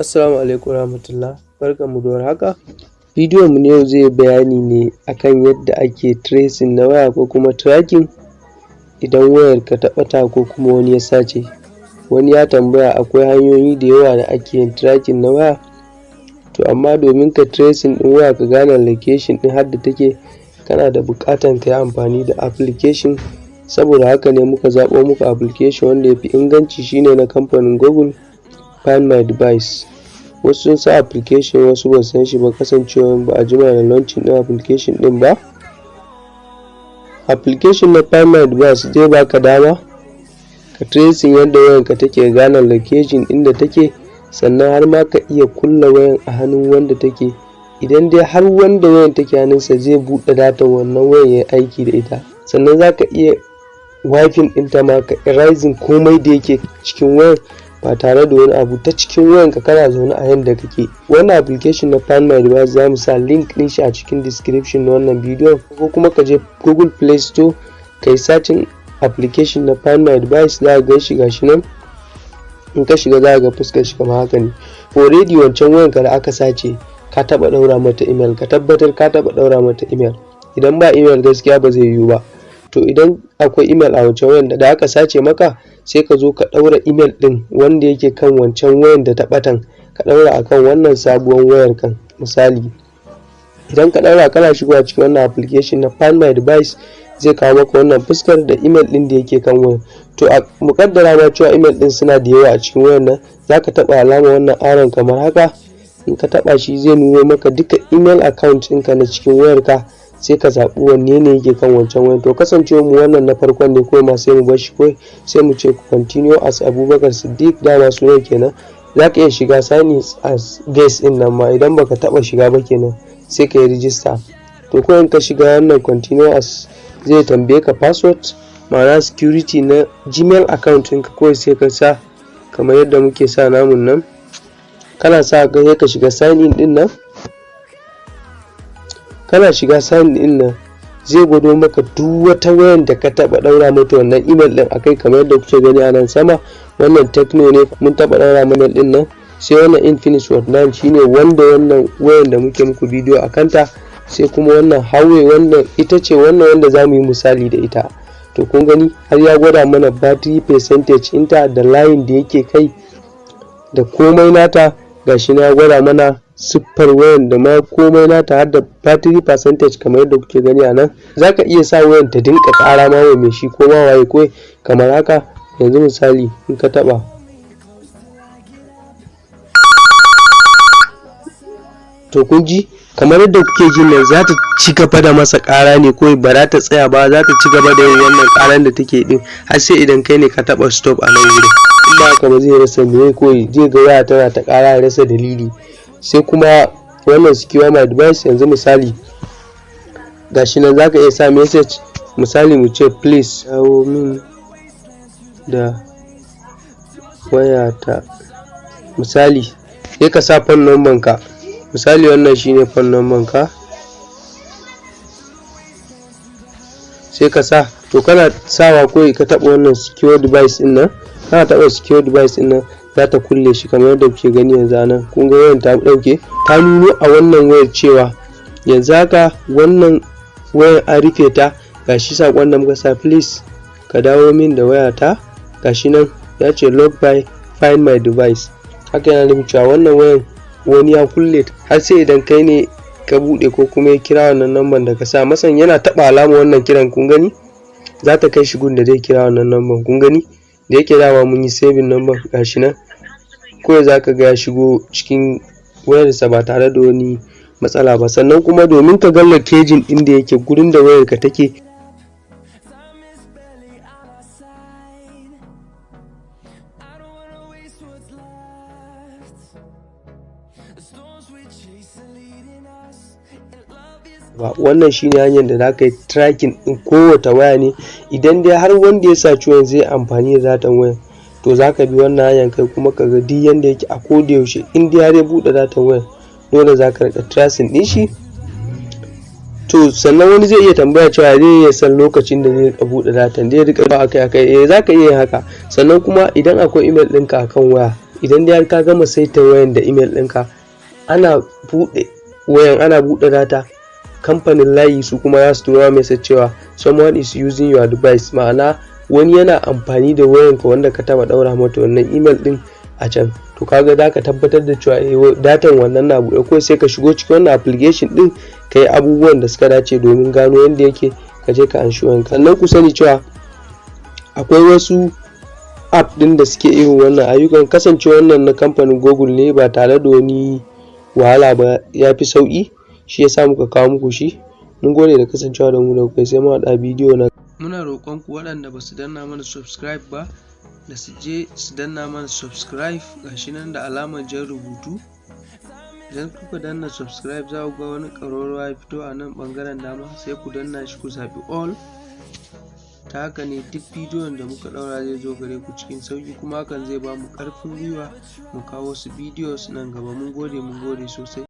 Assalamu alaikum warahmatullah. Barkanmu da warhaka. Bidiyon mu na yau zai bayani ne akan yadda ake tracing na waya ko kuma tracking idan wayarka ta ɓata ko kuma wani ya sace. Wani ya tambaya akwai hanyoyi da yawa da ake yin tracking na waya. To amma domin ka tracing ɗin waya ka gane location ɗin har da take kana da buƙatan ka yi amfani da application. Saboda haka ne muka zaɓo muku application wanda ya fi inganci shine na kamfanin google. Find my device. Wasu sun san application wasu ba san shi ba. Kasancewa ba a jima da launching ɗin application ɗin ba. Application na find my device zai baka dama ka tracing yadda wayanka take gane location inda take sannan har ma ka iya kulla wayan a hannun wanda take. Idan dai har wanda wayan take hannunsa zai buɗe data wannan wayan ya aiki da ita. Sannan za ka iya wifin ɗinta ma ka erasing komai da yake cikin wayan. Ba tare da wani abu ta cikin wayanka kana zaune a yanda kake. Wannan application na find my device za mu sa link ɗin shi a cikin description na wannan bidiyon. Ko kuma ka je google play store ka yi searching application na find my device za ka gan shi gashi nan. In ka shiga za ga fuskar shi kamar haka ne. Already wancan wayanka da aka sace ka taba ɗaura mata email. Ka tabbatar ka taba ɗaura mata email. Idan ba email gaskiya ba zai yiwu ba. To idan akwai email a wancan wayan da aka sace maka sai ka zo ka ɗaura email ɗin wanda yake kan wancan wayan da ta ɓatan. Ka ɗaura akan wannan sabuwar wayar kan misali. Idan ka ɗaura kana shigowa cikin wannan application na find my device zai kawo maka wannan fuskar da email ɗin da yake kan wayan. To a mukaddara ma cewa email ɗin suna da yawa a cikin wayan nan zaka taɓa alama wannan aron kamar haka. In ka taɓa shi zai nuno maka duka email account ɗinka na cikin wayarka. Sai ka zaɓi wanne ne yake kan wancan wayan. To kasancewa mu wannan na farkon ne kawai ma sai mu bar shi kawai sai mu ce continue as abubakar siddiq dama sunan kenan. Za ka iya shiga sign as guest ɗin nan ma idan baka taɓa shiga ba kenan sai ka yi register. To kawai ka shiga wannan continue as zai tambaye ka password ma'ana security na gmail account ɗinka kawai sai ka sa kamar yadda muke sa namun nan. Kana sa ka ka shiga sign in ɗin nan. Kana shiga sign in nan zai gwado maka duk wata wayan da ka taba daura mata wannan email din akai kamar yadda kuke gani a nan sama. Wannan techno ne mun taba daura mana ɗin nan. Sai wannan infinix word 9 shine wanda wannan wayan da muke muku bidiyo a kanta. Sai kuma wannan hawe wannan ita ce wannan wanda za mu yi misali da ita. To kun gani har ya gwada mana battery percentage inta da layin da yake kai da komai nata. Gashi na gwada mana siffar wayan da ma komai nata har da battery percentage kamar yadda kuke gani a nan zaka iya sa wayan ta dinka ƙara ma mai shi ko ma waye ko kamar haka. Yanzu misali in ka taba to kun ji? Kamar yadda kuke ji nan za ta ci gaba da masa ƙara ne ko ba za ta tsaya ba za ta ci gaba da yin wannan ƙaran da take din har sai idan kai ne ka taba stop a nan wurin. In ba haka ba zai rasa me ko zai ga waya tana ta ƙara ya rasa dalili. Sai kuma wannan secure my device yanzu misali gashi nan zaka iya sa message. Misali mu ce please dawo min da wayata. Misali sai ka sa phone number ka. Misali wannan shine phone number ka. Sai ka sa. To kana sawa ko ka taba wannan secure device ɗin nan? Kana taba secure device ɗin nan? Za ta kulle shi kamar yadda kuke gani yanzu a nan. Kun ga wayan ta ɗauke ta nuno a wannan wayar cewa yanzu haka wannan wayar an rufe ta. Gashi saƙon da muka sa please ka dawo min da wayata. Gashi nan ya ce log by find my device. Haka yana nufin cewa wannan wayan wani ya kulle har sai idan kai ne ka buɗe ko kuma ya kira wannan lambar da ka sa masan yana taba alama wannan kiran kun gani? Za ta kai shi gun da zai kira wannan lambar kun gani? Da yake dama mun yi saving number gashi nan. Kawai za ka ga ya shigo cikin wayarsa ba tare da wani matsala ba. Sannan kuma domin ka ga location inda yake gurin da wayarka take ba. Wannan shine hanyar da zaka yi tracking din kowace waya ne. Idan dai har wanda ya sa ciwon zai amfani da datan wayan to zaka bi wannan hanyar kai kuma ka ga duk yanda yake a koda yaushe. In dai har ya buɗe datan wayan dole zaka riƙa tracing din shi. To sannan wani zai iya tambaya cewa zai iya san lokacin da zai buɗe datan zai riƙa ba akai akai. Eh zaka iya haka. Sannan kuma idan akwai email ɗinka akan waya idan dai ka gama saita wayan da email ɗinka ana buɗe wayan ana buɗe data kamfanin layi su kuma za su turo message cewa someone is using your device. Ma'ana wani yana amfani da wayanka wanda ka taba ɗaura mata wannan email ɗin a can. To kaga za ka tabbatar da cewa eh datan wannan na buɗe. Ko sai ka shigo cikin wannan application ɗin ka yi abubuwan da suka dace domin gano yadda yake ka je ka anshi wayanka. Sannan ku sani cewa akwai wasu app ɗin da suke irin wannan ayyukan. Kasance wannan na kamfanin google ne ba tare da wani wahala ba ya fi sauƙi. Shi yasa muka kawo muku shi. Mun gode da kasancewa da mu da kai sai mu haɗa bidiyo na muna roƙon ku waɗanda ba su danna mana subscribe ba da su je su danna mana subscribe. Gashi nan da alamar jan rubutu. Idan kuka danna subscribe za ku ga wani ƙararrawa ya fito a nan ɓangaren dama sai ku danna shi ku zaɓi all. Ta haka ne duk bidiyon da muka ɗaura zai zo gare ku cikin sauƙi kuma hakan zai ba mu ƙarfin gwiwa mu kawo wasu bidiyos nan gaba. Mun gode mun gode sosai.